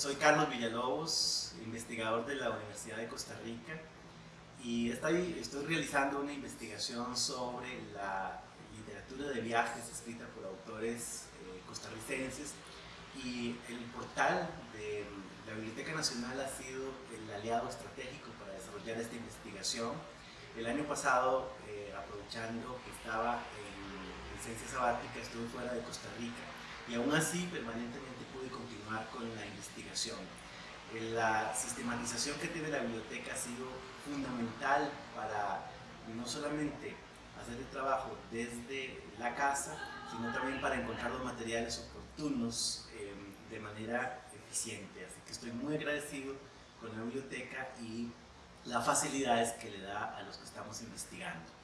Soy Carlos Villalobos, investigador de la Universidad de Costa Rica y estoy, realizando una investigación sobre la literatura de viajes escrita por autores eh, costarricenses y el portal de la Biblioteca Nacional ha sido el aliado estratégico para desarrollar esta investigación. El año pasado, eh, aprovechando que estaba en licencia sabática, estuve fuera de Costa Rica y aún así permanentemente continuar con la investigación. Eh, la sistematización que tiene la biblioteca ha sido fundamental para no solamente hacer el trabajo desde la casa, sino también para encontrar los materiales oportunos eh, de manera eficiente. Así que estoy muy agradecido con la biblioteca y las facilidades que le da a los que estamos investigando.